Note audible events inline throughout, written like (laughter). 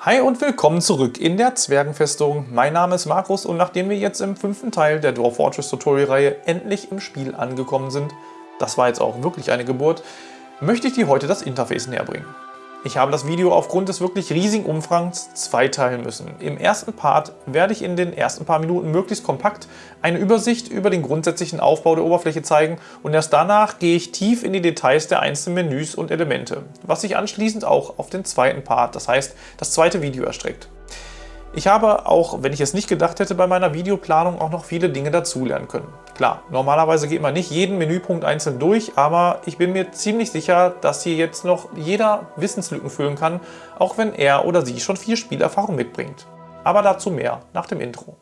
Hi und willkommen zurück in der Zwergenfestung. Mein Name ist Markus und nachdem wir jetzt im fünften Teil der Dwarf Fortress Tutorial Reihe endlich im Spiel angekommen sind, das war jetzt auch wirklich eine Geburt, möchte ich dir heute das Interface näher bringen. Ich habe das Video aufgrund des wirklich riesigen Umfangs zweiteilen müssen. Im ersten Part werde ich in den ersten paar Minuten möglichst kompakt eine Übersicht über den grundsätzlichen Aufbau der Oberfläche zeigen und erst danach gehe ich tief in die Details der einzelnen Menüs und Elemente, was sich anschließend auch auf den zweiten Part, das heißt das zweite Video erstreckt. Ich habe auch, wenn ich es nicht gedacht hätte, bei meiner Videoplanung auch noch viele Dinge dazulernen können. Klar, normalerweise geht man nicht jeden Menüpunkt einzeln durch, aber ich bin mir ziemlich sicher, dass hier jetzt noch jeder Wissenslücken füllen kann, auch wenn er oder sie schon viel Spielerfahrung mitbringt. Aber dazu mehr nach dem Intro.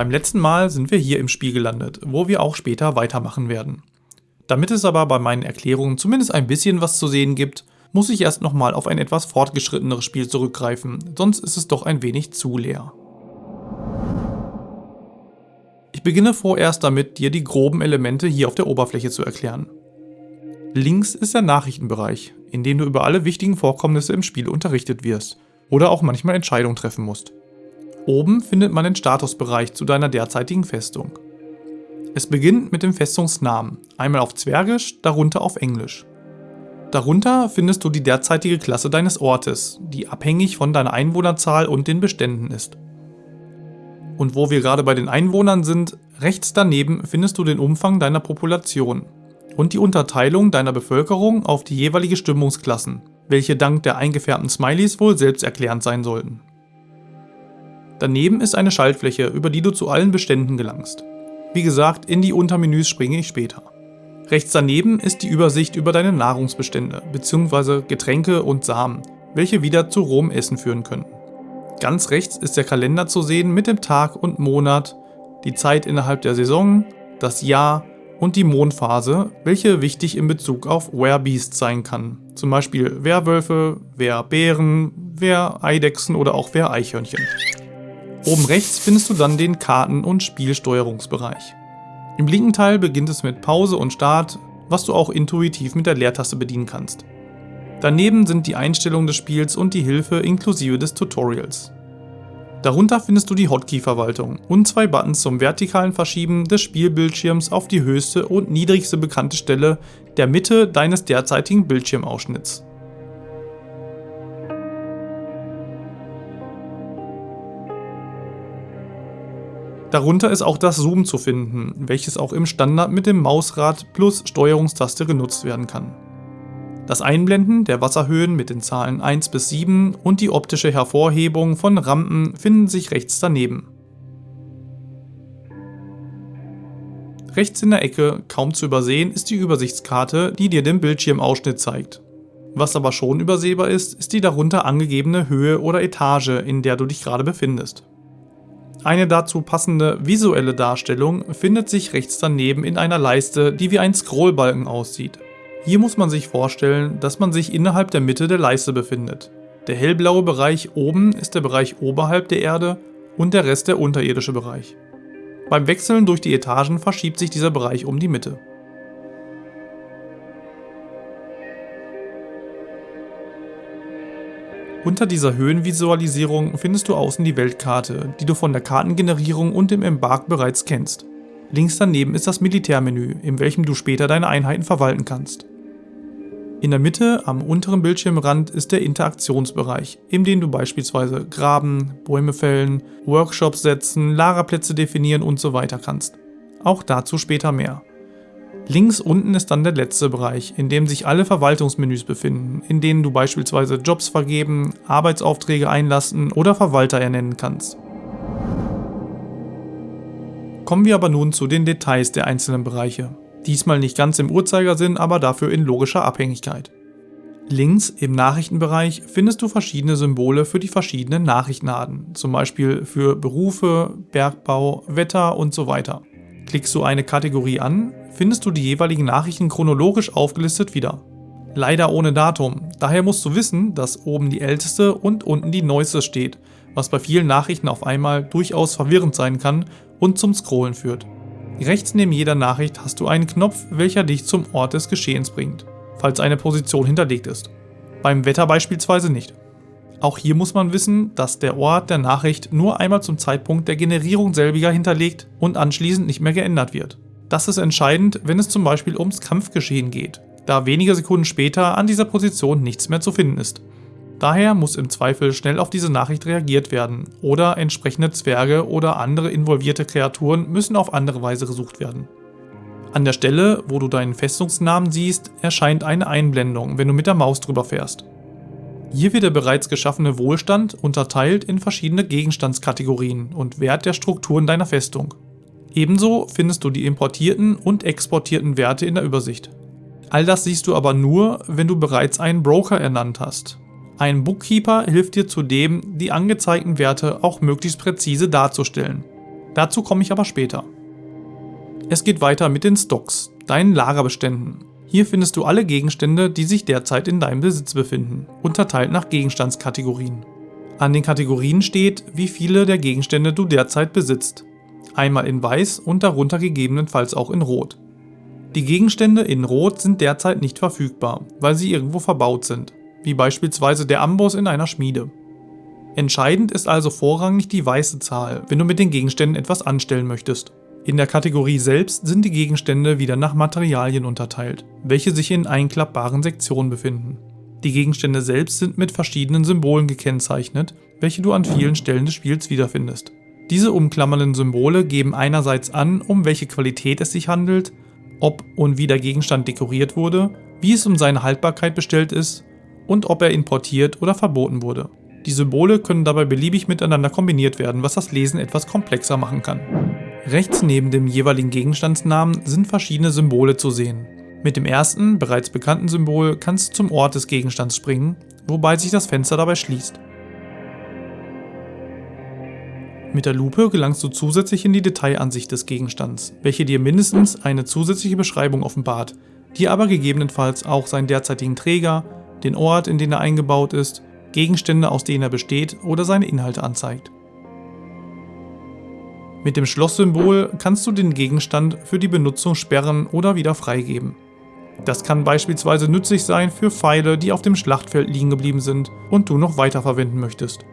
Beim letzten Mal sind wir hier im Spiel gelandet, wo wir auch später weitermachen werden. Damit es aber bei meinen Erklärungen zumindest ein bisschen was zu sehen gibt, muss ich erst nochmal auf ein etwas fortgeschritteneres Spiel zurückgreifen, sonst ist es doch ein wenig zu leer. Ich beginne vorerst damit, dir die groben Elemente hier auf der Oberfläche zu erklären. Links ist der Nachrichtenbereich, in dem du über alle wichtigen Vorkommnisse im Spiel unterrichtet wirst oder auch manchmal Entscheidungen treffen musst. Oben findet man den Statusbereich zu deiner derzeitigen Festung. Es beginnt mit dem Festungsnamen, einmal auf Zwergisch, darunter auf Englisch. Darunter findest du die derzeitige Klasse deines Ortes, die abhängig von deiner Einwohnerzahl und den Beständen ist. Und wo wir gerade bei den Einwohnern sind, rechts daneben findest du den Umfang deiner Population und die Unterteilung deiner Bevölkerung auf die jeweilige Stimmungsklassen, welche dank der eingefärbten Smileys wohl selbsterklärend sein sollten. Daneben ist eine Schaltfläche, über die du zu allen Beständen gelangst. Wie gesagt, in die Untermenüs springe ich später. Rechts daneben ist die Übersicht über deine Nahrungsbestände bzw. Getränke und Samen, welche wieder zu rohem Essen führen können. Ganz rechts ist der Kalender zu sehen mit dem Tag und Monat, die Zeit innerhalb der Saison, das Jahr und die Mondphase, welche wichtig in Bezug auf Werebeasts sein kann. Zum Beispiel Werwölfe, Werbären, Wereidechsen oder auch Wereichhörnchen. Oben rechts findest du dann den Karten- und Spielsteuerungsbereich. Im linken Teil beginnt es mit Pause und Start, was du auch intuitiv mit der Leertaste bedienen kannst. Daneben sind die Einstellungen des Spiels und die Hilfe inklusive des Tutorials. Darunter findest du die Hotkey-Verwaltung und zwei Buttons zum vertikalen Verschieben des Spielbildschirms auf die höchste und niedrigste bekannte Stelle der Mitte deines derzeitigen Bildschirmausschnitts. Darunter ist auch das Zoom zu finden, welches auch im Standard mit dem Mausrad plus Steuerungstaste genutzt werden kann. Das Einblenden der Wasserhöhen mit den Zahlen 1 bis 7 und die optische Hervorhebung von Rampen finden sich rechts daneben. Rechts in der Ecke, kaum zu übersehen, ist die Übersichtskarte, die dir den Bildschirmausschnitt zeigt. Was aber schon übersehbar ist, ist die darunter angegebene Höhe oder Etage, in der du dich gerade befindest. Eine dazu passende visuelle Darstellung findet sich rechts daneben in einer Leiste, die wie ein Scrollbalken aussieht. Hier muss man sich vorstellen, dass man sich innerhalb der Mitte der Leiste befindet. Der hellblaue Bereich oben ist der Bereich oberhalb der Erde und der Rest der unterirdische Bereich. Beim Wechseln durch die Etagen verschiebt sich dieser Bereich um die Mitte. Unter dieser Höhenvisualisierung findest du außen die Weltkarte, die du von der Kartengenerierung und dem Embark bereits kennst. Links daneben ist das Militärmenü, in welchem du später deine Einheiten verwalten kannst. In der Mitte am unteren Bildschirmrand ist der Interaktionsbereich, in dem du beispielsweise graben, Bäume fällen, Workshops setzen, Lagerplätze definieren und so weiter kannst. Auch dazu später mehr. Links unten ist dann der letzte Bereich, in dem sich alle Verwaltungsmenüs befinden, in denen du beispielsweise Jobs vergeben, Arbeitsaufträge einlassen oder Verwalter ernennen kannst. Kommen wir aber nun zu den Details der einzelnen Bereiche. Diesmal nicht ganz im Uhrzeigersinn, aber dafür in logischer Abhängigkeit. Links im Nachrichtenbereich findest du verschiedene Symbole für die verschiedenen Nachrichtenarten, zum Beispiel für Berufe, Bergbau, Wetter und so weiter. Klickst du eine Kategorie an, findest du die jeweiligen Nachrichten chronologisch aufgelistet wieder. Leider ohne Datum, daher musst du wissen, dass oben die älteste und unten die neueste steht, was bei vielen Nachrichten auf einmal durchaus verwirrend sein kann und zum Scrollen führt. Rechts neben jeder Nachricht hast du einen Knopf, welcher dich zum Ort des Geschehens bringt, falls eine Position hinterlegt ist. Beim Wetter beispielsweise nicht. Auch hier muss man wissen, dass der Ort der Nachricht nur einmal zum Zeitpunkt der Generierung selbiger hinterlegt und anschließend nicht mehr geändert wird. Das ist entscheidend, wenn es zum Beispiel ums Kampfgeschehen geht, da wenige Sekunden später an dieser Position nichts mehr zu finden ist. Daher muss im Zweifel schnell auf diese Nachricht reagiert werden oder entsprechende Zwerge oder andere involvierte Kreaturen müssen auf andere Weise gesucht werden. An der Stelle, wo du deinen Festungsnamen siehst, erscheint eine Einblendung, wenn du mit der Maus drüber fährst. Hier wird der bereits geschaffene Wohlstand unterteilt in verschiedene Gegenstandskategorien und Wert der Strukturen deiner Festung. Ebenso findest du die importierten und exportierten Werte in der Übersicht. All das siehst du aber nur, wenn du bereits einen Broker ernannt hast ein Bookkeeper hilft dir zudem, die angezeigten Werte auch möglichst präzise darzustellen. Dazu komme ich aber später. Es geht weiter mit den Stocks, deinen Lagerbeständen. Hier findest du alle Gegenstände, die sich derzeit in deinem Besitz befinden, unterteilt nach Gegenstandskategorien. An den Kategorien steht, wie viele der Gegenstände du derzeit besitzt. Einmal in weiß und darunter gegebenenfalls auch in rot. Die Gegenstände in rot sind derzeit nicht verfügbar, weil sie irgendwo verbaut sind wie beispielsweise der Amboss in einer Schmiede. Entscheidend ist also vorrangig die weiße Zahl, wenn du mit den Gegenständen etwas anstellen möchtest. In der Kategorie selbst sind die Gegenstände wieder nach Materialien unterteilt, welche sich in einklappbaren Sektionen befinden. Die Gegenstände selbst sind mit verschiedenen Symbolen gekennzeichnet, welche du an vielen Stellen des Spiels wiederfindest. Diese umklammernden Symbole geben einerseits an, um welche Qualität es sich handelt, ob und wie der Gegenstand dekoriert wurde, wie es um seine Haltbarkeit bestellt ist und ob er importiert oder verboten wurde. Die Symbole können dabei beliebig miteinander kombiniert werden, was das Lesen etwas komplexer machen kann. Rechts neben dem jeweiligen Gegenstandsnamen sind verschiedene Symbole zu sehen. Mit dem ersten, bereits bekannten Symbol kannst du zum Ort des Gegenstands springen, wobei sich das Fenster dabei schließt. Mit der Lupe gelangst du zusätzlich in die Detailansicht des Gegenstands, welche dir mindestens eine zusätzliche Beschreibung offenbart, die aber gegebenenfalls auch seinen derzeitigen Träger, den Ort, in den er eingebaut ist, Gegenstände, aus denen er besteht oder seine Inhalte anzeigt. Mit dem Schlosssymbol kannst du den Gegenstand für die Benutzung sperren oder wieder freigeben. Das kann beispielsweise nützlich sein für Pfeile, die auf dem Schlachtfeld liegen geblieben sind und du noch weiterverwenden möchtest.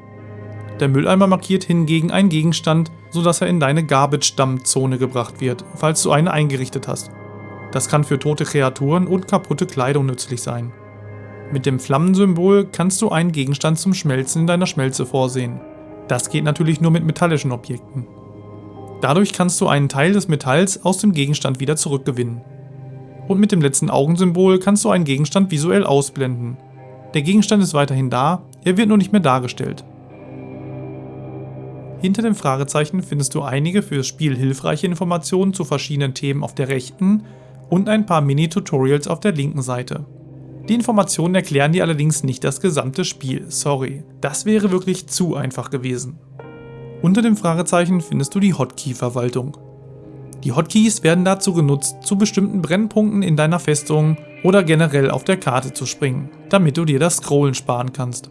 Der Mülleimer markiert hingegen einen Gegenstand, sodass er in deine Garbage-Dump-Zone gebracht wird, falls du eine eingerichtet hast. Das kann für tote Kreaturen und kaputte Kleidung nützlich sein. Mit dem Flammensymbol kannst du einen Gegenstand zum Schmelzen in deiner Schmelze vorsehen. Das geht natürlich nur mit metallischen Objekten. Dadurch kannst du einen Teil des Metalls aus dem Gegenstand wieder zurückgewinnen. Und mit dem letzten Augensymbol kannst du einen Gegenstand visuell ausblenden. Der Gegenstand ist weiterhin da, er wird nur nicht mehr dargestellt. Hinter dem Fragezeichen findest du einige für das Spiel hilfreiche Informationen zu verschiedenen Themen auf der rechten und ein paar Mini-Tutorials auf der linken Seite. Die Informationen erklären dir allerdings nicht das gesamte Spiel, sorry. Das wäre wirklich zu einfach gewesen. Unter dem Fragezeichen findest du die Hotkey-Verwaltung. Die Hotkeys werden dazu genutzt, zu bestimmten Brennpunkten in deiner Festung oder generell auf der Karte zu springen, damit du dir das Scrollen sparen kannst.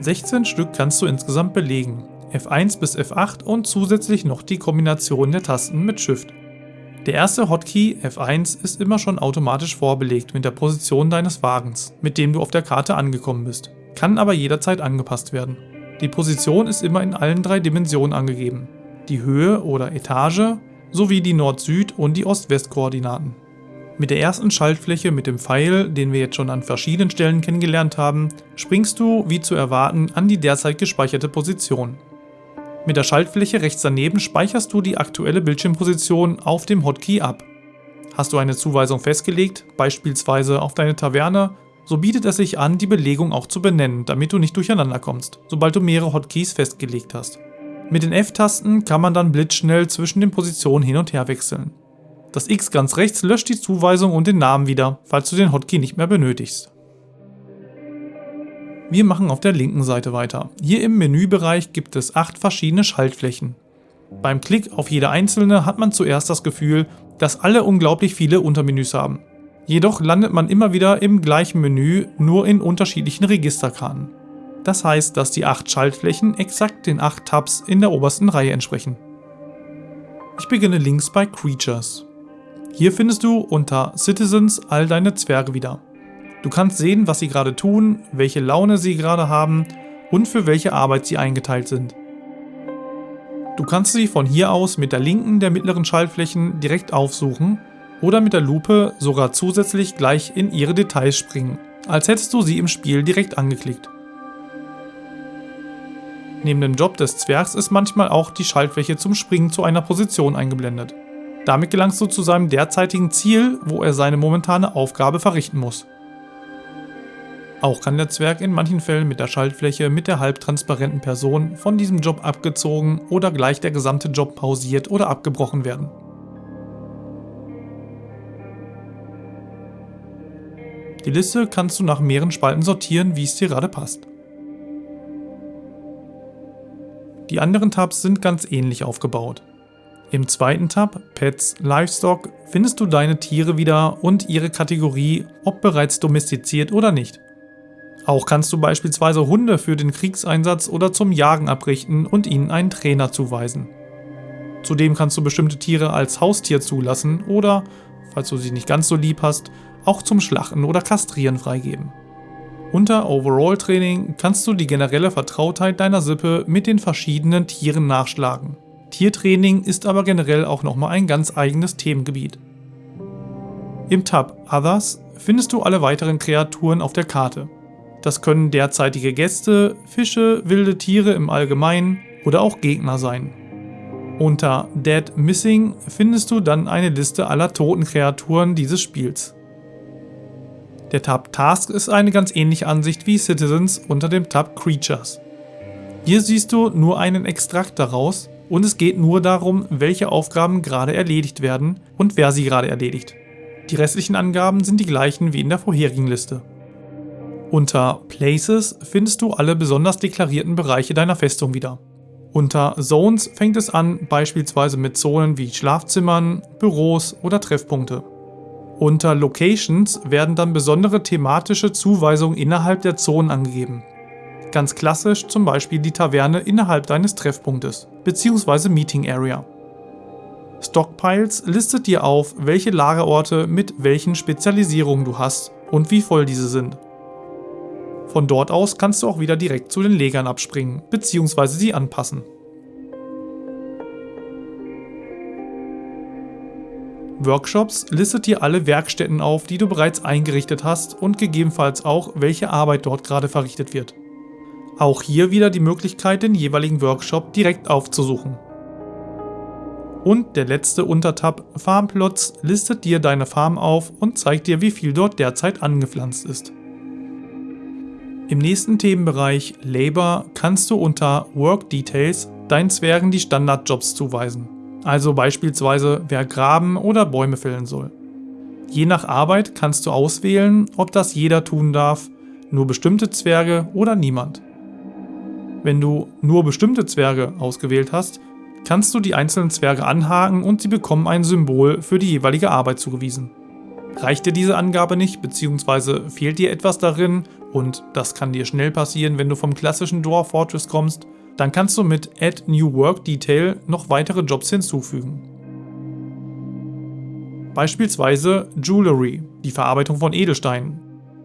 16 Stück kannst du insgesamt belegen, F1 bis F8 und zusätzlich noch die Kombination der Tasten mit Shift. Der erste Hotkey F1 ist immer schon automatisch vorbelegt mit der Position deines Wagens, mit dem du auf der Karte angekommen bist, kann aber jederzeit angepasst werden. Die Position ist immer in allen drei Dimensionen angegeben, die Höhe oder Etage sowie die Nord-Süd- und die Ost-West-Koordinaten. Mit der ersten Schaltfläche mit dem Pfeil, den wir jetzt schon an verschiedenen Stellen kennengelernt haben, springst du, wie zu erwarten, an die derzeit gespeicherte Position. Mit der Schaltfläche rechts daneben speicherst du die aktuelle Bildschirmposition auf dem Hotkey ab. Hast du eine Zuweisung festgelegt, beispielsweise auf deine Taverne, so bietet es sich an, die Belegung auch zu benennen, damit du nicht durcheinander kommst, sobald du mehrere Hotkeys festgelegt hast. Mit den F-Tasten kann man dann blitzschnell zwischen den Positionen hin und her wechseln. Das X ganz rechts löscht die Zuweisung und den Namen wieder, falls du den Hotkey nicht mehr benötigst. Wir machen auf der linken Seite weiter. Hier im Menübereich gibt es acht verschiedene Schaltflächen. Beim Klick auf jede einzelne hat man zuerst das Gefühl, dass alle unglaublich viele Untermenüs haben. Jedoch landet man immer wieder im gleichen Menü, nur in unterschiedlichen Registerkarten. Das heißt, dass die 8 Schaltflächen exakt den 8 Tabs in der obersten Reihe entsprechen. Ich beginne links bei Creatures. Hier findest du unter Citizens all deine Zwerge wieder. Du kannst sehen, was sie gerade tun, welche Laune sie gerade haben und für welche Arbeit sie eingeteilt sind. Du kannst sie von hier aus mit der linken der mittleren Schaltflächen direkt aufsuchen oder mit der Lupe sogar zusätzlich gleich in ihre Details springen, als hättest du sie im Spiel direkt angeklickt. Neben dem Job des Zwergs ist manchmal auch die Schaltfläche zum Springen zu einer Position eingeblendet. Damit gelangst du zu seinem derzeitigen Ziel, wo er seine momentane Aufgabe verrichten muss. Auch kann der Zwerg in manchen Fällen mit der Schaltfläche mit der halbtransparenten Person von diesem Job abgezogen oder gleich der gesamte Job pausiert oder abgebrochen werden. Die Liste kannst du nach mehreren Spalten sortieren, wie es dir gerade passt. Die anderen Tabs sind ganz ähnlich aufgebaut. Im zweiten Tab, Pets Livestock, findest du deine Tiere wieder und ihre Kategorie, ob bereits domestiziert oder nicht. Auch kannst du beispielsweise Hunde für den Kriegseinsatz oder zum Jagen abrichten und ihnen einen Trainer zuweisen. Zudem kannst du bestimmte Tiere als Haustier zulassen oder, falls du sie nicht ganz so lieb hast, auch zum Schlachten oder Kastrieren freigeben. Unter Overall Training kannst du die generelle Vertrautheit deiner Sippe mit den verschiedenen Tieren nachschlagen. Tiertraining ist aber generell auch nochmal ein ganz eigenes Themengebiet. Im Tab Others findest du alle weiteren Kreaturen auf der Karte. Das können derzeitige Gäste, Fische, wilde Tiere im Allgemeinen oder auch Gegner sein. Unter Dead Missing findest du dann eine Liste aller toten Kreaturen dieses Spiels. Der Tab Task ist eine ganz ähnliche Ansicht wie Citizens unter dem Tab Creatures. Hier siehst du nur einen Extrakt daraus und es geht nur darum, welche Aufgaben gerade erledigt werden und wer sie gerade erledigt. Die restlichen Angaben sind die gleichen wie in der vorherigen Liste. Unter Places findest du alle besonders deklarierten Bereiche deiner Festung wieder. Unter Zones fängt es an, beispielsweise mit Zonen wie Schlafzimmern, Büros oder Treffpunkte. Unter Locations werden dann besondere thematische Zuweisungen innerhalb der Zonen angegeben. Ganz klassisch zum Beispiel die Taverne innerhalb deines Treffpunktes bzw. Meeting Area. Stockpiles listet dir auf, welche Lagerorte mit welchen Spezialisierungen du hast und wie voll diese sind. Von dort aus kannst du auch wieder direkt zu den Legern abspringen bzw. sie anpassen. Workshops listet dir alle Werkstätten auf, die du bereits eingerichtet hast und gegebenenfalls auch, welche Arbeit dort gerade verrichtet wird. Auch hier wieder die Möglichkeit, den jeweiligen Workshop direkt aufzusuchen. Und der letzte Untertab Farmplots listet dir deine Farm auf und zeigt dir, wie viel dort derzeit angepflanzt ist. Im nächsten Themenbereich Labor kannst du unter Work Details deinen Zwergen die Standardjobs zuweisen, also beispielsweise wer graben oder Bäume fällen soll. Je nach Arbeit kannst du auswählen, ob das jeder tun darf, nur bestimmte Zwerge oder niemand. Wenn du nur bestimmte Zwerge ausgewählt hast, kannst du die einzelnen Zwerge anhaken und sie bekommen ein Symbol für die jeweilige Arbeit zugewiesen. Reicht dir diese Angabe nicht bzw. fehlt dir etwas darin und das kann dir schnell passieren, wenn du vom klassischen Dwarf Fortress kommst, dann kannst du mit Add New Work Detail noch weitere Jobs hinzufügen. Beispielsweise Jewelry, die Verarbeitung von Edelsteinen,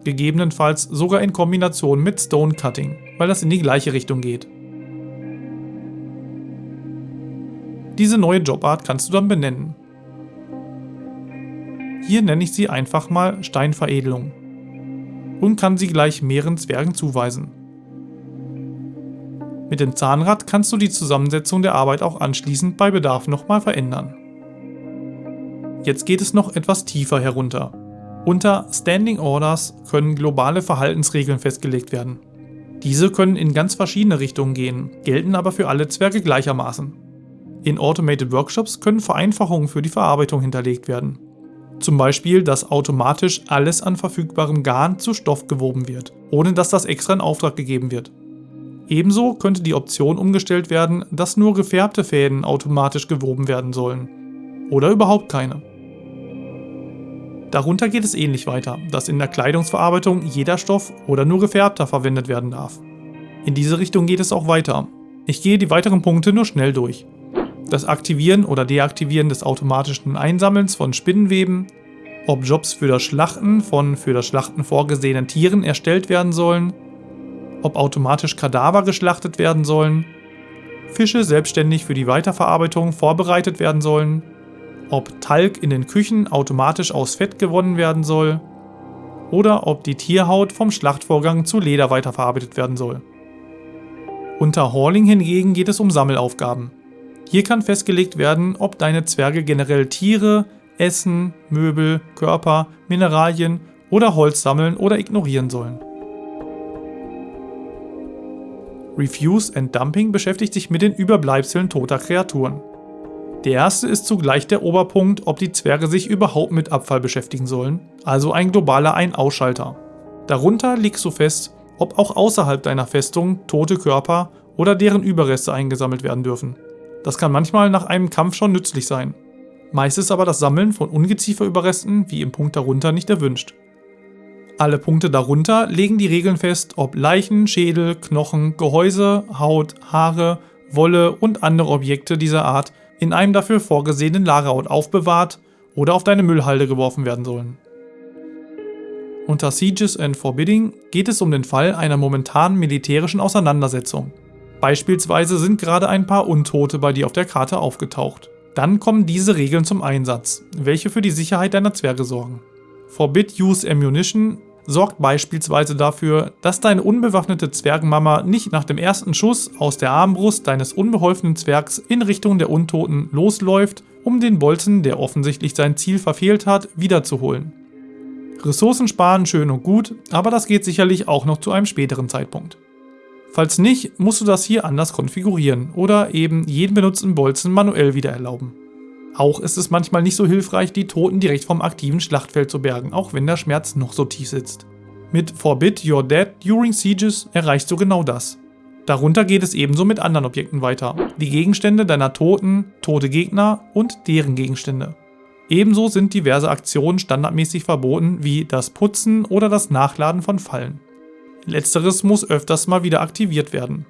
gegebenenfalls sogar in Kombination mit Stone Cutting, weil das in die gleiche Richtung geht. Diese neue Jobart kannst du dann benennen. Hier nenne ich sie einfach mal Steinveredelung und kann sie gleich mehreren Zwergen zuweisen. Mit dem Zahnrad kannst du die Zusammensetzung der Arbeit auch anschließend bei Bedarf nochmal verändern. Jetzt geht es noch etwas tiefer herunter. Unter Standing Orders können globale Verhaltensregeln festgelegt werden. Diese können in ganz verschiedene Richtungen gehen, gelten aber für alle Zwerge gleichermaßen. In Automated Workshops können Vereinfachungen für die Verarbeitung hinterlegt werden. Zum Beispiel, dass automatisch alles an verfügbarem Garn zu Stoff gewoben wird, ohne dass das extra in Auftrag gegeben wird. Ebenso könnte die Option umgestellt werden, dass nur gefärbte Fäden automatisch gewoben werden sollen. Oder überhaupt keine. Darunter geht es ähnlich weiter, dass in der Kleidungsverarbeitung jeder Stoff oder nur gefärbter verwendet werden darf. In diese Richtung geht es auch weiter. Ich gehe die weiteren Punkte nur schnell durch. Das Aktivieren oder Deaktivieren des automatischen Einsammelns von Spinnenweben, ob Jobs für das Schlachten von für das Schlachten vorgesehenen Tieren erstellt werden sollen, ob automatisch Kadaver geschlachtet werden sollen, Fische selbstständig für die Weiterverarbeitung vorbereitet werden sollen, ob Talg in den Küchen automatisch aus Fett gewonnen werden soll oder ob die Tierhaut vom Schlachtvorgang zu Leder weiterverarbeitet werden soll. Unter Hauling hingegen geht es um Sammelaufgaben. Hier kann festgelegt werden, ob deine Zwerge generell Tiere, Essen, Möbel, Körper, Mineralien oder Holz sammeln oder ignorieren sollen. Refuse and Dumping beschäftigt sich mit den Überbleibseln toter Kreaturen. Der erste ist zugleich der Oberpunkt, ob die Zwerge sich überhaupt mit Abfall beschäftigen sollen, also ein globaler Ein-Ausschalter. Darunter legst du fest, ob auch außerhalb deiner Festung tote Körper oder deren Überreste eingesammelt werden dürfen. Das kann manchmal nach einem Kampf schon nützlich sein. Meist ist aber das Sammeln von Ungezieferüberresten, wie im Punkt darunter, nicht erwünscht. Alle Punkte darunter legen die Regeln fest, ob Leichen, Schädel, Knochen, Gehäuse, Haut, Haare, Wolle und andere Objekte dieser Art in einem dafür vorgesehenen Lagerort aufbewahrt oder auf deine Müllhalde geworfen werden sollen. Unter Sieges and Forbidding geht es um den Fall einer momentanen militärischen Auseinandersetzung. Beispielsweise sind gerade ein paar Untote bei dir auf der Karte aufgetaucht. Dann kommen diese Regeln zum Einsatz, welche für die Sicherheit deiner Zwerge sorgen. Forbid Use Ammunition sorgt beispielsweise dafür, dass deine unbewaffnete Zwergenmama nicht nach dem ersten Schuss aus der Armbrust deines unbeholfenen Zwergs in Richtung der Untoten losläuft, um den Bolzen, der offensichtlich sein Ziel verfehlt hat, wiederzuholen. Ressourcen sparen schön und gut, aber das geht sicherlich auch noch zu einem späteren Zeitpunkt. Falls nicht, musst du das hier anders konfigurieren oder eben jeden benutzten Bolzen manuell wieder erlauben. Auch ist es manchmal nicht so hilfreich, die Toten direkt vom aktiven Schlachtfeld zu bergen, auch wenn der Schmerz noch so tief sitzt. Mit Forbid Your Dead During Sieges erreichst du genau das. Darunter geht es ebenso mit anderen Objekten weiter. Die Gegenstände deiner Toten, tote Gegner und deren Gegenstände. Ebenso sind diverse Aktionen standardmäßig verboten, wie das Putzen oder das Nachladen von Fallen. Letzteres muss öfters mal wieder aktiviert werden.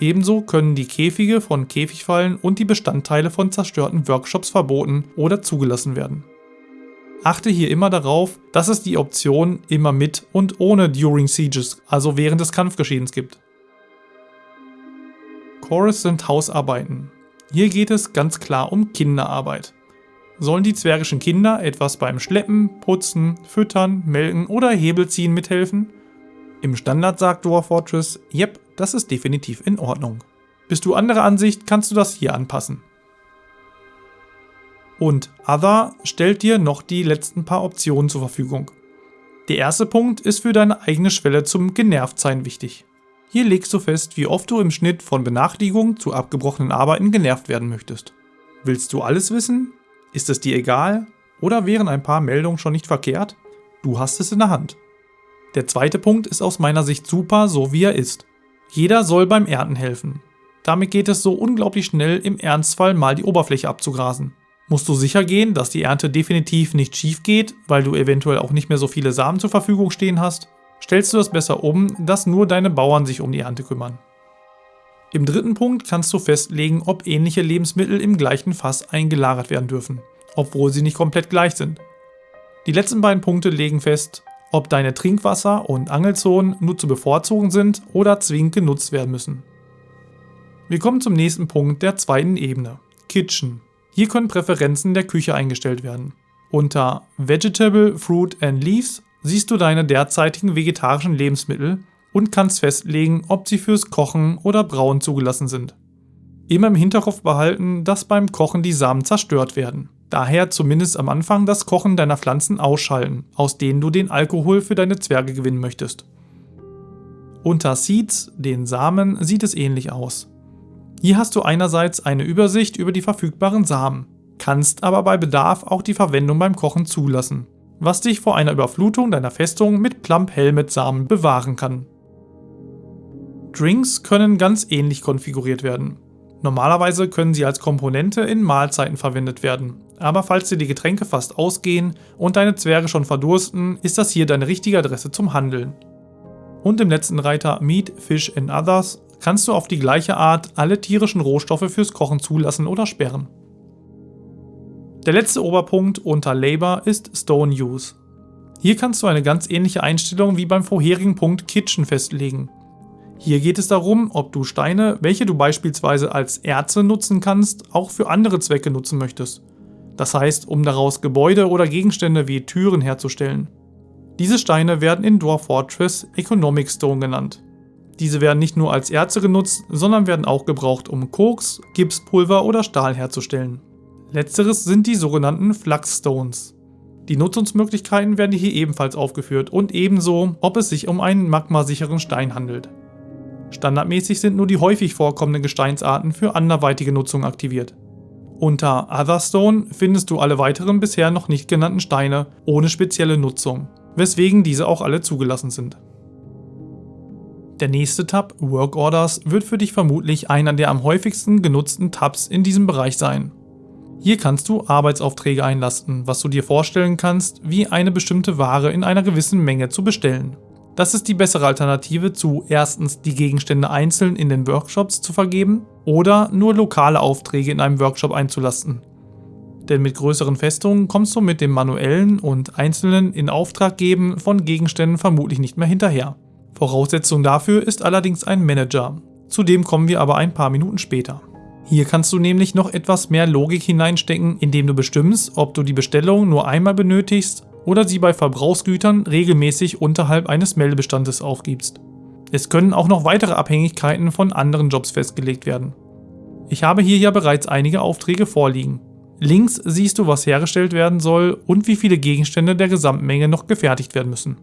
Ebenso können die Käfige von Käfigfallen und die Bestandteile von zerstörten Workshops verboten oder zugelassen werden. Achte hier immer darauf, dass es die Option immer mit und ohne During Sieges, also während des Kampfgeschehens gibt. Chorus sind Hausarbeiten. Hier geht es ganz klar um Kinderarbeit. Sollen die zwergischen Kinder etwas beim Schleppen, Putzen, Füttern, Melken oder Hebelziehen mithelfen? Im Standard sagt Dwarf Fortress, yep, das ist definitiv in Ordnung. Bist du anderer Ansicht, kannst du das hier anpassen. Und Other stellt dir noch die letzten paar Optionen zur Verfügung. Der erste Punkt ist für deine eigene Schwelle zum Genervtsein wichtig. Hier legst du fest, wie oft du im Schnitt von Benachrichtigungen zu abgebrochenen Arbeiten genervt werden möchtest. Willst du alles wissen? Ist es dir egal? Oder wären ein paar Meldungen schon nicht verkehrt? Du hast es in der Hand. Der zweite Punkt ist aus meiner Sicht super, so wie er ist. Jeder soll beim Ernten helfen. Damit geht es so unglaublich schnell, im Ernstfall mal die Oberfläche abzugrasen. Musst du sicher gehen, dass die Ernte definitiv nicht schief geht, weil du eventuell auch nicht mehr so viele Samen zur Verfügung stehen hast, stellst du es besser um, dass nur deine Bauern sich um die Ernte kümmern. Im dritten Punkt kannst du festlegen, ob ähnliche Lebensmittel im gleichen Fass eingelagert werden dürfen, obwohl sie nicht komplett gleich sind. Die letzten beiden Punkte legen fest, ob deine Trinkwasser- und Angelzonen nur zu bevorzugen sind oder zwingend genutzt werden müssen. Wir kommen zum nächsten Punkt der zweiten Ebene, Kitchen. Hier können Präferenzen der Küche eingestellt werden. Unter Vegetable, Fruit and Leaves siehst du deine derzeitigen vegetarischen Lebensmittel und kannst festlegen, ob sie fürs Kochen oder Brauen zugelassen sind. Immer im Hinterkopf behalten, dass beim Kochen die Samen zerstört werden. Daher zumindest am Anfang das Kochen deiner Pflanzen ausschalten, aus denen du den Alkohol für deine Zwerge gewinnen möchtest. Unter Seeds, den Samen, sieht es ähnlich aus. Hier hast du einerseits eine Übersicht über die verfügbaren Samen, kannst aber bei Bedarf auch die Verwendung beim Kochen zulassen, was dich vor einer Überflutung deiner Festung mit Plump Helmet Samen bewahren kann. Drinks können ganz ähnlich konfiguriert werden. Normalerweise können sie als Komponente in Mahlzeiten verwendet werden, Aber falls dir die Getränke fast ausgehen und deine Zwerge schon verdursten, ist das hier deine richtige Adresse zum Handeln. Und im letzten Reiter Meat, Fish and Others kannst du auf die gleiche Art alle tierischen Rohstoffe fürs Kochen zulassen oder sperren. Der letzte Oberpunkt unter Labor ist Stone Use. Hier kannst du eine ganz ähnliche Einstellung wie beim vorherigen Punkt Kitchen festlegen. Hier geht es darum, ob du Steine, welche du beispielsweise als Erze nutzen kannst, auch für andere Zwecke nutzen möchtest. Das heißt, um daraus Gebäude oder Gegenstände wie Türen herzustellen. Diese Steine werden in Dwarf Fortress Economic Stone genannt. Diese werden nicht nur als Erze genutzt, sondern werden auch gebraucht, um Koks, Gipspulver oder Stahl herzustellen. Letzteres sind die sogenannten Flux-Stones. Die Nutzungsmöglichkeiten werden hier ebenfalls aufgeführt und ebenso, ob es sich um einen magmasicheren Stein handelt. Standardmäßig sind nur die häufig vorkommenden Gesteinsarten für anderweitige Nutzung aktiviert. Unter Otherstone findest du alle weiteren bisher noch nicht genannten Steine ohne spezielle Nutzung, weswegen diese auch alle zugelassen sind. Der nächste Tab, Work Orders, wird für dich vermutlich einer der am häufigsten genutzten Tabs in diesem Bereich sein. Hier kannst du Arbeitsaufträge einlasten, was du dir vorstellen kannst, wie eine bestimmte Ware in einer gewissen Menge zu bestellen. Das ist die bessere Alternative zu erstens die Gegenstände einzeln in den Workshops zu vergeben oder nur lokale Aufträge in einem Workshop einzulasten. Denn mit größeren Festungen kommst du mit dem manuellen und einzelnen in Auftrag geben von Gegenständen vermutlich nicht mehr hinterher. Voraussetzung dafür ist allerdings ein Manager. Zu dem kommen wir aber ein paar Minuten später. Hier kannst du nämlich noch etwas mehr Logik hineinstecken, indem du bestimmst, ob du die Bestellung nur einmal benötigst oder sie bei Verbrauchsgütern regelmäßig unterhalb eines Meldebestandes aufgibst. Es können auch noch weitere Abhängigkeiten von anderen Jobs festgelegt werden. Ich habe hier ja bereits einige Aufträge vorliegen. Links siehst du, was hergestellt werden soll und wie viele Gegenstände der Gesamtmenge noch gefertigt werden müssen.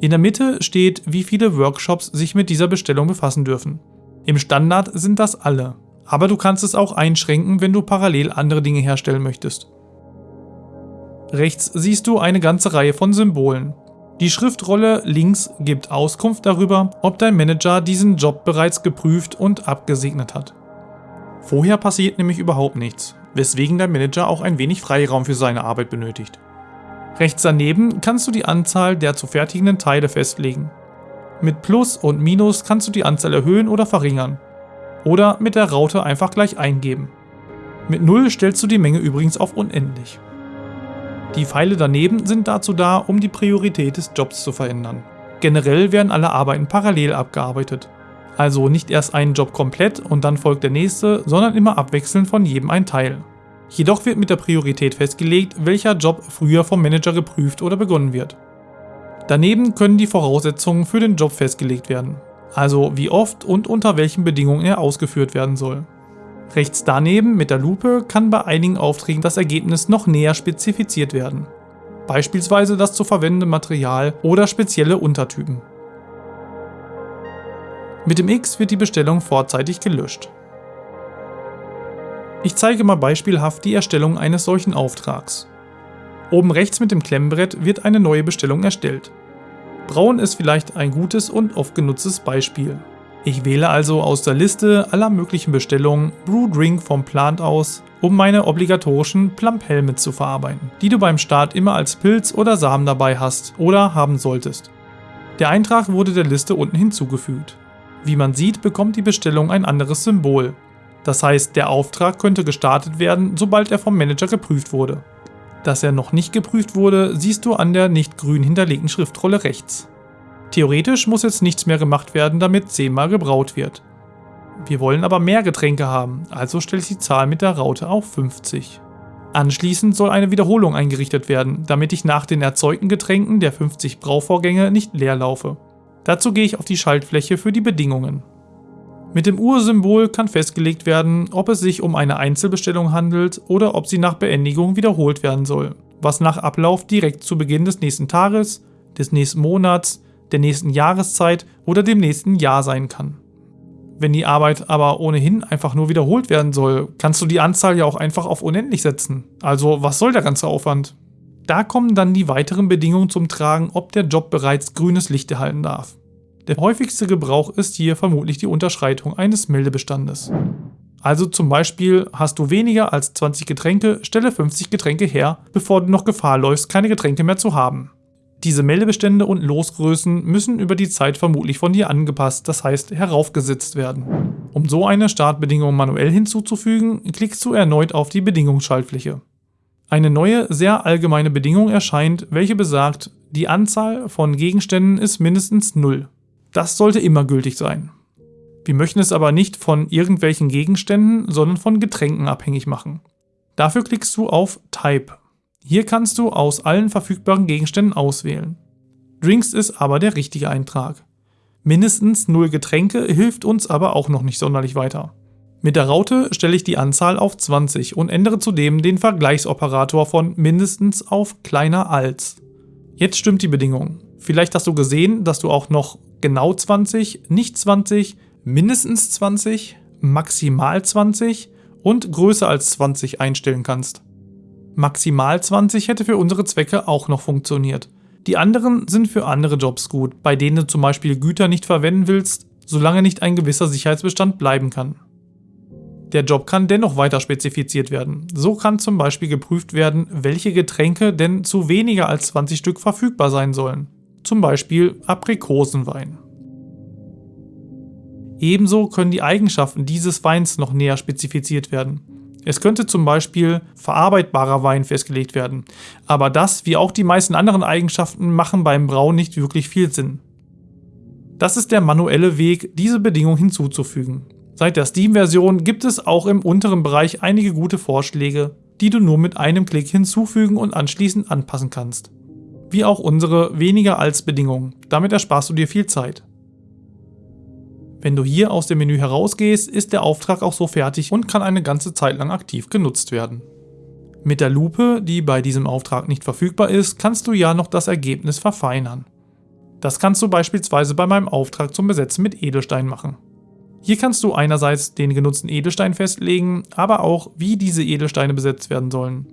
In der Mitte steht, wie viele Workshops sich mit dieser Bestellung befassen dürfen. Im Standard sind das alle, aber du kannst es auch einschränken, wenn du parallel andere Dinge herstellen möchtest. Rechts siehst du eine ganze Reihe von Symbolen. Die Schriftrolle links gibt Auskunft darüber, ob dein Manager diesen Job bereits geprüft und abgesegnet hat. Vorher passiert nämlich überhaupt nichts, weswegen der Manager auch ein wenig Freiraum für seine Arbeit benötigt. Rechts daneben kannst du die Anzahl der zu fertigenden Teile festlegen. Mit Plus und Minus kannst du die Anzahl erhöhen oder verringern. Oder mit der Raute einfach gleich eingeben. Mit 0 stellst du die Menge übrigens auf unendlich. Die Pfeile daneben sind dazu da, um die Priorität des Jobs zu verändern. Generell werden alle Arbeiten parallel abgearbeitet. Also nicht erst einen Job komplett und dann folgt der nächste, sondern immer abwechselnd von jedem ein Teil. Jedoch wird mit der Priorität festgelegt, welcher Job früher vom Manager geprüft oder begonnen wird. Daneben können die Voraussetzungen für den Job festgelegt werden, also wie oft und unter welchen Bedingungen er ausgeführt werden soll. Rechts daneben mit der Lupe kann bei einigen Aufträgen das Ergebnis noch näher spezifiziert werden. Beispielsweise das zu verwendende Material oder spezielle Untertypen. Mit dem X wird die Bestellung vorzeitig gelöscht. Ich zeige mal beispielhaft die Erstellung eines solchen Auftrags. Oben rechts mit dem Klemmbrett wird eine neue Bestellung erstellt. Braun ist vielleicht ein gutes und oft genutztes Beispiel. Ich wähle also aus der Liste aller möglichen Bestellungen Brew Drink vom Plant aus, um meine obligatorischen Plump-Helme zu verarbeiten, die du beim Start immer als Pilz oder Samen dabei hast oder haben solltest. Der Eintrag wurde der Liste unten hinzugefügt. Wie man sieht, bekommt die Bestellung ein anderes Symbol. Das heißt, der Auftrag könnte gestartet werden, sobald er vom Manager geprüft wurde. Dass er noch nicht geprüft wurde, siehst du an der nicht grün hinterlegten Schriftrolle rechts. Theoretisch muss jetzt nichts mehr gemacht werden, damit 10 mal gebraut wird. Wir wollen aber mehr Getränke haben, also stelle ich die Zahl mit der Raute auf 50. Anschließend soll eine Wiederholung eingerichtet werden, damit ich nach den erzeugten Getränken der 50 Brauvorgänge nicht leer laufe. Dazu gehe ich auf die Schaltfläche für die Bedingungen. Mit dem Ursymbol kann festgelegt werden, ob es sich um eine Einzelbestellung handelt oder ob sie nach Beendigung wiederholt werden soll, was nach Ablauf direkt zu Beginn des nächsten Tages, des nächsten Monats, der nächsten Jahreszeit oder dem nächsten Jahr sein kann. Wenn die Arbeit aber ohnehin einfach nur wiederholt werden soll, kannst du die Anzahl ja auch einfach auf unendlich setzen. Also was soll der ganze Aufwand? Da kommen dann die weiteren Bedingungen zum Tragen, ob der Job bereits grünes Licht erhalten darf. Der häufigste Gebrauch ist hier vermutlich die Unterschreitung eines Meldebestandes. Also zum Beispiel hast du weniger als 20 Getränke, stelle 50 Getränke her, bevor du noch Gefahr läufst, keine Getränke mehr zu haben. Diese Meldebestände und Losgrößen müssen über die Zeit vermutlich von dir angepasst, das heißt heraufgesetzt werden. Um so eine Startbedingung manuell hinzuzufügen, klickst du erneut auf die Bedingungsschaltfläche. Eine neue, sehr allgemeine Bedingung erscheint, welche besagt, die Anzahl von Gegenständen ist mindestens 0. Das sollte immer gültig sein. Wir möchten es aber nicht von irgendwelchen Gegenständen, sondern von Getränken abhängig machen. Dafür klickst du auf Type. Hier kannst du aus allen verfügbaren Gegenständen auswählen. Drinks ist aber der richtige Eintrag. Mindestens 0 Getränke hilft uns aber auch noch nicht sonderlich weiter. Mit der Raute stelle ich die Anzahl auf 20 und ändere zudem den Vergleichsoperator von mindestens auf kleiner als. Jetzt stimmt die Bedingung. Vielleicht hast du gesehen, dass du auch noch genau 20, nicht 20, mindestens 20, maximal 20 und größer als 20 einstellen kannst. Maximal 20 hätte für unsere Zwecke auch noch funktioniert. Die anderen sind für andere Jobs gut, bei denen du zum Beispiel Güter nicht verwenden willst, solange nicht ein gewisser Sicherheitsbestand bleiben kann. Der Job kann dennoch weiter spezifiziert werden. So kann zum Beispiel geprüft werden, welche Getränke denn zu weniger als 20 Stück verfügbar sein sollen. Zum Beispiel Aprikosenwein. Ebenso können die Eigenschaften dieses Weins noch näher spezifiziert werden. Es könnte zum Beispiel verarbeitbarer Wein festgelegt werden, aber das, wie auch die meisten anderen Eigenschaften, machen beim Brauen nicht wirklich viel Sinn. Das ist der manuelle Weg, diese Bedingung hinzuzufügen. Seit der Steam-Version gibt es auch im unteren Bereich einige gute Vorschläge, die du nur mit einem Klick hinzufügen und anschließend anpassen kannst. Wie auch unsere weniger als Bedingungen, damit ersparst du dir viel Zeit. Wenn du hier aus dem Menü herausgehst, ist der Auftrag auch so fertig und kann eine ganze Zeit lang aktiv genutzt werden. Mit der Lupe, die bei diesem Auftrag nicht verfügbar ist, kannst du ja noch das Ergebnis verfeinern. Das kannst du beispielsweise bei meinem Auftrag zum Besetzen mit Edelstein machen. Hier kannst du einerseits den genutzten Edelstein festlegen, aber auch wie diese Edelsteine besetzt werden sollen.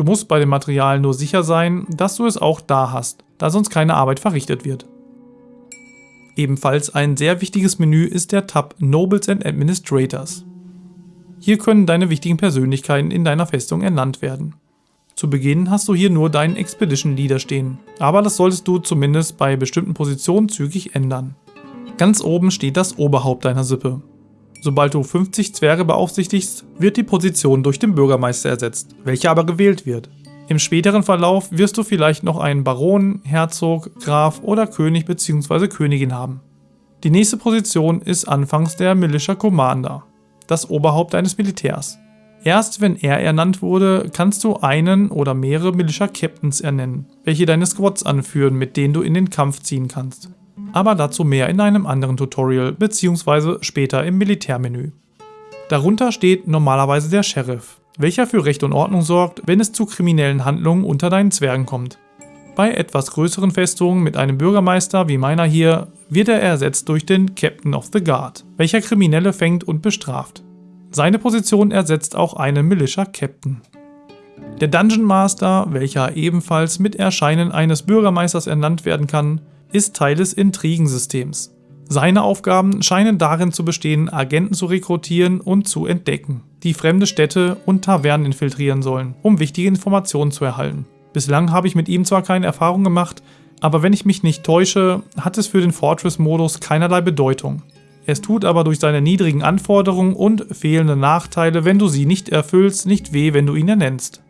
Du musst bei dem Material nur sicher sein, dass du es auch da hast, da sonst keine Arbeit verrichtet wird. Ebenfalls ein sehr wichtiges Menü ist der Tab Nobles and Administrators. Hier können deine wichtigen Persönlichkeiten in deiner Festung ernannt werden. Zu Beginn hast du hier nur deinen Expedition Leader stehen, aber das solltest du zumindest bei bestimmten Positionen zügig ändern. Ganz oben steht das Oberhaupt deiner Sippe. Sobald du 50 Zwerge beaufsichtigst, wird die Position durch den Bürgermeister ersetzt, welcher aber gewählt wird. Im späteren Verlauf wirst du vielleicht noch einen Baron, Herzog, Graf oder König bzw. Königin haben. Die nächste Position ist anfangs der Militia Commander, das Oberhaupt deines Militärs. Erst wenn er ernannt wurde, kannst du einen oder mehrere Militia Captains ernennen, welche deine Squads anführen, mit denen du in den Kampf ziehen kannst aber dazu mehr in einem anderen Tutorial bzw. später im Militärmenü. Darunter steht normalerweise der Sheriff, welcher für Recht und Ordnung sorgt, wenn es zu kriminellen Handlungen unter deinen Zwergen kommt. Bei etwas größeren Festungen mit einem Bürgermeister wie meiner hier wird er ersetzt durch den Captain of the Guard, welcher Kriminelle fängt und bestraft. Seine Position ersetzt auch einen Militia Captain. Der Dungeon Master, welcher ebenfalls mit Erscheinen eines Bürgermeisters ernannt werden kann, ist Teil des Intrigensystems. Seine Aufgaben scheinen darin zu bestehen, Agenten zu rekrutieren und zu entdecken, die fremde Städte und Tavernen infiltrieren sollen, um wichtige Informationen zu erhalten. Bislang habe ich mit ihm zwar keine Erfahrung gemacht, aber wenn ich mich nicht täusche, hat es für den Fortress-Modus keinerlei Bedeutung. Es tut aber durch seine niedrigen Anforderungen und fehlende Nachteile, wenn du sie nicht erfüllst, nicht weh, wenn du ihn ernennst.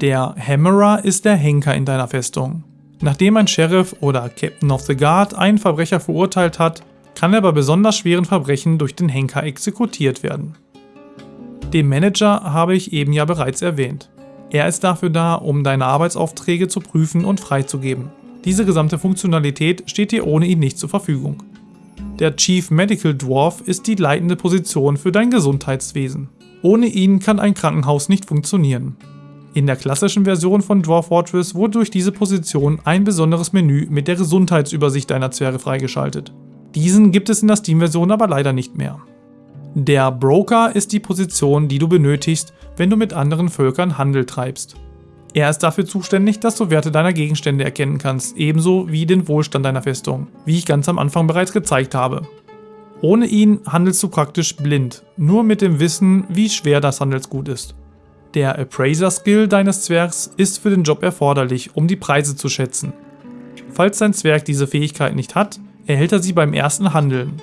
Der Hammerer ist der Henker in deiner Festung. Nachdem ein Sheriff oder Captain of the Guard einen Verbrecher verurteilt hat, kann er bei besonders schweren Verbrechen durch den Henker exekutiert werden. Den Manager habe ich eben ja bereits erwähnt. Er ist dafür da, um deine Arbeitsaufträge zu prüfen und freizugeben. Diese gesamte Funktionalität steht dir ohne ihn nicht zur Verfügung. Der Chief Medical Dwarf ist die leitende Position für dein Gesundheitswesen. Ohne ihn kann ein Krankenhaus nicht funktionieren. In der klassischen Version von Dwarf Fortress wurde durch diese Position ein besonderes Menü mit der Gesundheitsübersicht deiner Zwerge freigeschaltet. Diesen gibt es in der Steam-Version aber leider nicht mehr. Der Broker ist die Position, die du benötigst, wenn du mit anderen Völkern Handel treibst. Er ist dafür zuständig, dass du Werte deiner Gegenstände erkennen kannst, ebenso wie den Wohlstand deiner Festung, wie ich ganz am Anfang bereits gezeigt habe. Ohne ihn handelst du praktisch blind, nur mit dem Wissen, wie schwer das Handelsgut ist. Der Appraiser-Skill deines Zwergs ist für den Job erforderlich, um die Preise zu schätzen. Falls dein Zwerg diese Fähigkeit nicht hat, erhält er sie beim ersten Handeln.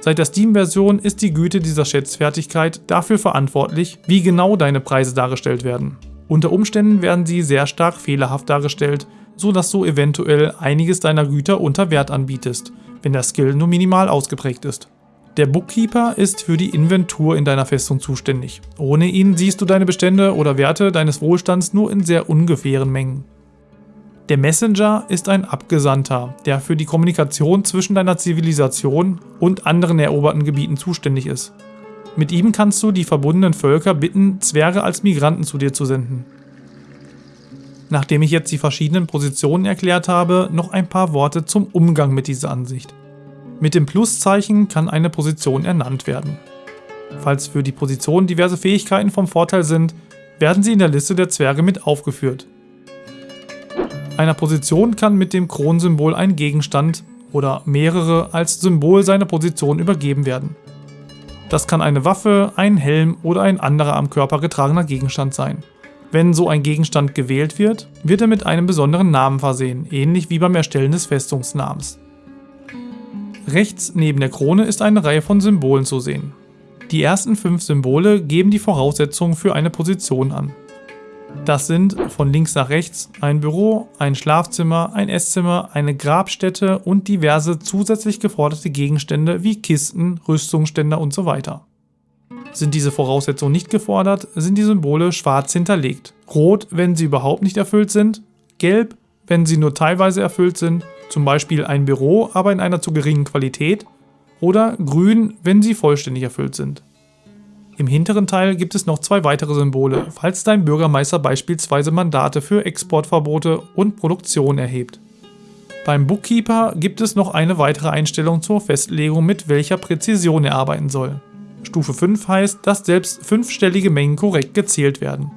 Seit der Steam-Version ist die Güte dieser Schätzfertigkeit dafür verantwortlich, wie genau deine Preise dargestellt werden. Unter Umständen werden sie sehr stark fehlerhaft dargestellt, so dass du eventuell einiges deiner Güter unter Wert anbietest, wenn der Skill nur minimal ausgeprägt ist. Der Bookkeeper ist für die Inventur in deiner Festung zuständig. Ohne ihn siehst du deine Bestände oder Werte deines Wohlstands nur in sehr ungefähren Mengen. Der Messenger ist ein Abgesandter, der für die Kommunikation zwischen deiner Zivilisation und anderen eroberten Gebieten zuständig ist. Mit ihm kannst du die verbundenen Völker bitten, Zwerge als Migranten zu dir zu senden. Nachdem ich jetzt die verschiedenen Positionen erklärt habe, noch ein paar Worte zum Umgang mit dieser Ansicht. Mit dem Pluszeichen kann eine Position ernannt werden. Falls für die Position diverse Fähigkeiten vom Vorteil sind, werden sie in der Liste der Zwerge mit aufgeführt. Einer Position kann mit dem Kronsymbol ein Gegenstand oder mehrere als Symbol seiner Position übergeben werden. Das kann eine Waffe, ein Helm oder ein anderer am Körper getragener Gegenstand sein. Wenn so ein Gegenstand gewählt wird, wird er mit einem besonderen Namen versehen, ähnlich wie beim Erstellen des Festungsnamens. Rechts neben der Krone ist eine Reihe von Symbolen zu sehen. Die ersten fünf Symbole geben die Voraussetzungen für eine Position an. Das sind von links nach rechts ein Büro, ein Schlafzimmer, ein Esszimmer, eine Grabstätte und diverse zusätzlich geforderte Gegenstände wie Kisten, Rüstungsständer und so weiter. Sind diese Voraussetzungen nicht gefordert, sind die Symbole schwarz hinterlegt. Rot, wenn sie überhaupt nicht erfüllt sind, gelb, wenn sie nur teilweise erfüllt sind, zum Beispiel ein Büro, aber in einer zu geringen Qualität, oder grün, wenn sie vollständig erfüllt sind. Im hinteren Teil gibt es noch zwei weitere Symbole, falls dein Bürgermeister beispielsweise Mandate für Exportverbote und Produktion erhebt. Beim Bookkeeper gibt es noch eine weitere Einstellung zur Festlegung, mit welcher Präzision er arbeiten soll. Stufe 5 heißt, dass selbst fünfstellige Mengen korrekt gezählt werden.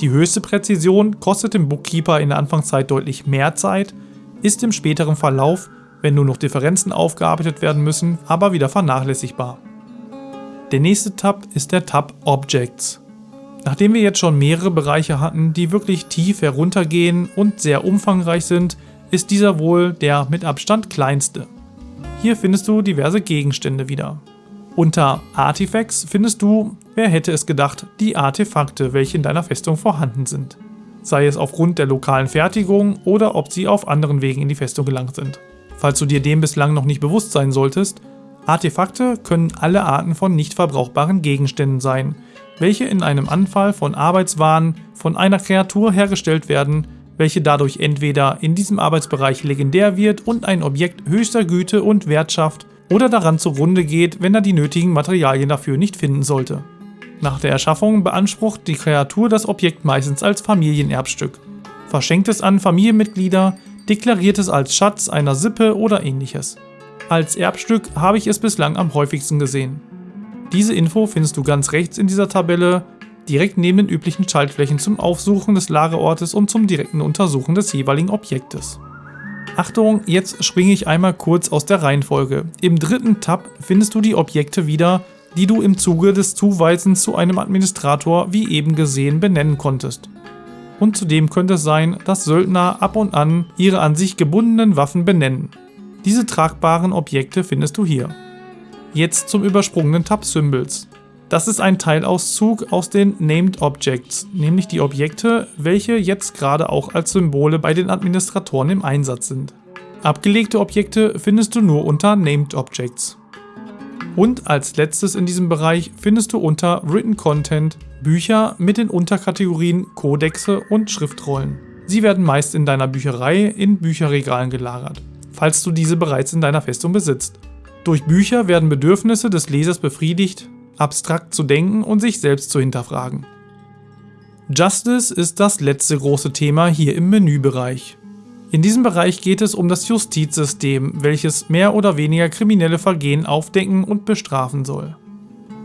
Die höchste Präzision kostet dem Bookkeeper in der Anfangszeit deutlich mehr Zeit, ist im späteren Verlauf, wenn nur noch Differenzen aufgearbeitet werden müssen, aber wieder vernachlässigbar. Der nächste Tab ist der Tab Objects. Nachdem wir jetzt schon mehrere Bereiche hatten, die wirklich tief heruntergehen und sehr umfangreich sind, ist dieser wohl der mit Abstand kleinste. Hier findest du diverse Gegenstände wieder. Unter Artifacts findest du, wer hätte es gedacht, die Artefakte, welche in deiner Festung vorhanden sind. Sei es aufgrund der lokalen Fertigung oder ob sie auf anderen Wegen in die Festung gelangt sind. Falls du dir dem bislang noch nicht bewusst sein solltest, Artefakte können alle Arten von nicht verbrauchbaren Gegenständen sein, welche in einem Anfall von Arbeitswaren von einer Kreatur hergestellt werden, welche dadurch entweder in diesem Arbeitsbereich legendär wird und ein Objekt höchster Güte und Wert schafft oder daran zugrunde geht, wenn er die nötigen Materialien dafür nicht finden sollte. Nach der Erschaffung beansprucht die Kreatur das Objekt meistens als Familienerbstück, verschenkt es an Familienmitglieder, deklariert es als Schatz einer Sippe oder ähnliches. Als Erbstück habe ich es bislang am häufigsten gesehen. Diese Info findest du ganz rechts in dieser Tabelle, direkt neben den üblichen Schaltflächen zum Aufsuchen des Lagerortes und zum direkten Untersuchen des jeweiligen Objektes. Achtung, jetzt springe ich einmal kurz aus der Reihenfolge. Im dritten Tab findest du die Objekte wieder, die du im Zuge des Zuweisens zu einem Administrator wie eben gesehen benennen konntest. Und zudem könnte es sein, dass Söldner ab und an ihre an sich gebundenen Waffen benennen. Diese tragbaren Objekte findest du hier. Jetzt zum übersprungenen Tab Symbols. Das ist ein Teilauszug aus den Named Objects, nämlich die Objekte, welche jetzt gerade auch als Symbole bei den Administratoren im Einsatz sind. Abgelegte Objekte findest du nur unter Named Objects. Und als letztes in diesem Bereich findest du unter Written Content Bücher mit den Unterkategorien Kodexe und Schriftrollen. Sie werden meist in deiner Bücherei in Bücherregalen gelagert falls du diese bereits in deiner Festung besitzt. Durch Bücher werden Bedürfnisse des Lesers befriedigt, abstrakt zu denken und sich selbst zu hinterfragen. Justice ist das letzte große Thema hier im Menübereich. In diesem Bereich geht es um das Justizsystem, welches mehr oder weniger kriminelle Vergehen aufdecken und bestrafen soll.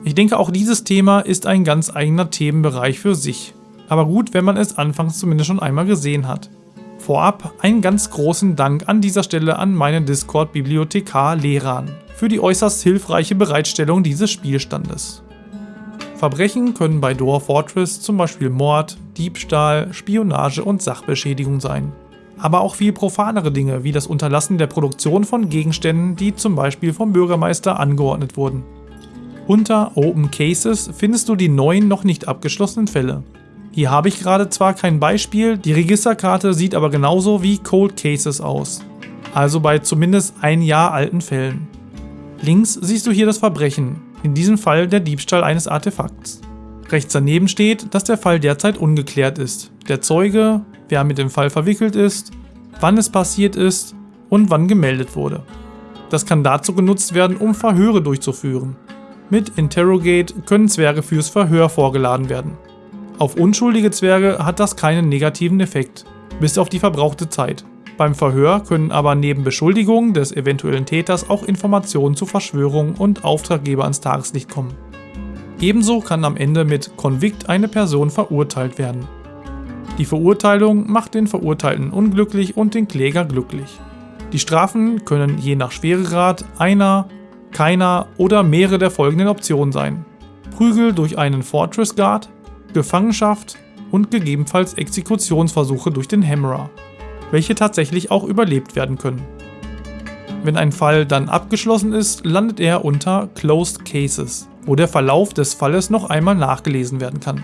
Ich denke auch dieses Thema ist ein ganz eigener Themenbereich für sich. aber gut, wenn man es anfangs zumindest schon einmal gesehen hat. Vorab einen ganz großen Dank an dieser Stelle an meinen Discord-Bibliothekar Leran für die äußerst hilfreiche Bereitstellung dieses Spielstandes. Verbrechen können bei Door Fortress zum Beispiel Mord, Diebstahl, Spionage und Sachbeschädigung sein. Aber auch viel profanere Dinge wie das Unterlassen der Produktion von Gegenständen, die zum Beispiel vom Bürgermeister angeordnet wurden. Unter Open Cases findest du die neuen noch nicht abgeschlossenen Fälle. Hier habe ich gerade zwar kein Beispiel, die Registerkarte sieht aber genauso wie Cold Cases aus. Also bei zumindest ein Jahr alten Fällen. Links siehst du hier das Verbrechen, in diesem Fall der Diebstahl eines Artefakts. Rechts daneben steht, dass der Fall derzeit ungeklärt ist. Der Zeuge, wer mit dem Fall verwickelt ist, wann es passiert ist und wann gemeldet wurde. Das kann dazu genutzt werden, um Verhöre durchzuführen. Mit Interrogate können Zwerge fürs Verhör vorgeladen werden. Auf unschuldige Zwerge hat das keinen negativen Effekt, bis auf die verbrauchte Zeit. Beim Verhör können aber neben Beschuldigungen des eventuellen Täters auch Informationen zu Verschwörung und Auftraggeber ans Tageslicht kommen. Ebenso kann am Ende mit Convict eine Person verurteilt werden. Die Verurteilung macht den Verurteilten unglücklich und den Kläger glücklich. Die Strafen können je nach Schweregrad einer, keiner oder mehrere der folgenden Optionen sein. Prügel durch einen Fortress Guard, Gefangenschaft und gegebenenfalls Exekutionsversuche durch den Hammerer welche tatsächlich auch überlebt werden können. Wenn ein Fall dann abgeschlossen ist, landet er unter Closed Cases, wo der Verlauf des Falles noch einmal nachgelesen werden kann.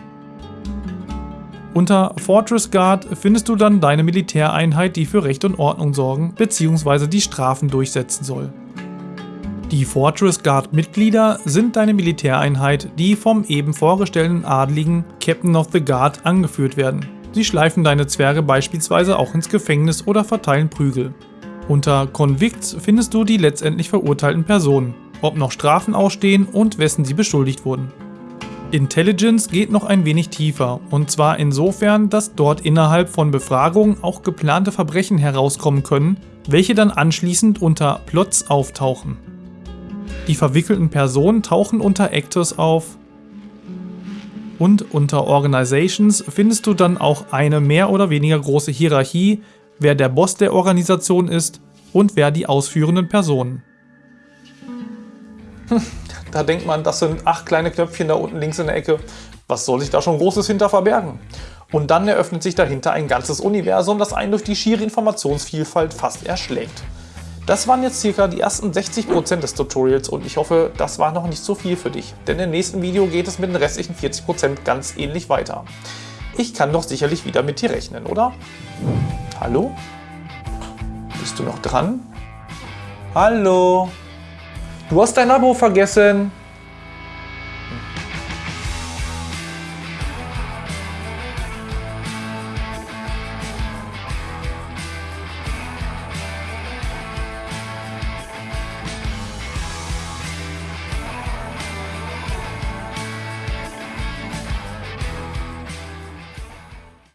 Unter Fortress Guard findest du dann deine Militäreinheit, die für Recht und Ordnung sorgen bzw. die Strafen durchsetzen soll. Die Fortress Guard Mitglieder sind deine Militäreinheit, die vom eben vorgestellten Adligen Captain of the Guard angeführt werden. Sie schleifen deine Zwerge beispielsweise auch ins Gefängnis oder verteilen Prügel. Unter Convicts findest du die letztendlich verurteilten Personen, ob noch Strafen ausstehen und wessen sie beschuldigt wurden. Intelligence geht noch ein wenig tiefer, und zwar insofern, dass dort innerhalb von Befragungen auch geplante Verbrechen herauskommen können, welche dann anschließend unter Plots auftauchen. Die verwickelten Personen tauchen unter Actors auf, und unter Organizations findest du dann auch eine mehr oder weniger große Hierarchie, wer der Boss der Organisation ist und wer die ausführenden Personen. (laughs) Da denkt man, das sind acht kleine Knöpfchen da unten links in der Ecke. Was soll sich da schon Großes hinter verbergen? Und dann eröffnet sich dahinter ein ganzes Universum, das einen durch die schiere Informationsvielfalt fast erschlägt. Das waren jetzt circa die ersten 60% des Tutorials und ich hoffe, das war noch nicht so viel für dich, denn im nächsten Video geht es mit den restlichen 40% ganz ähnlich weiter. Ich kann doch sicherlich wieder mit dir rechnen, oder? Hallo? Bist du noch dran? Hallo? Du hast dein Abo vergessen.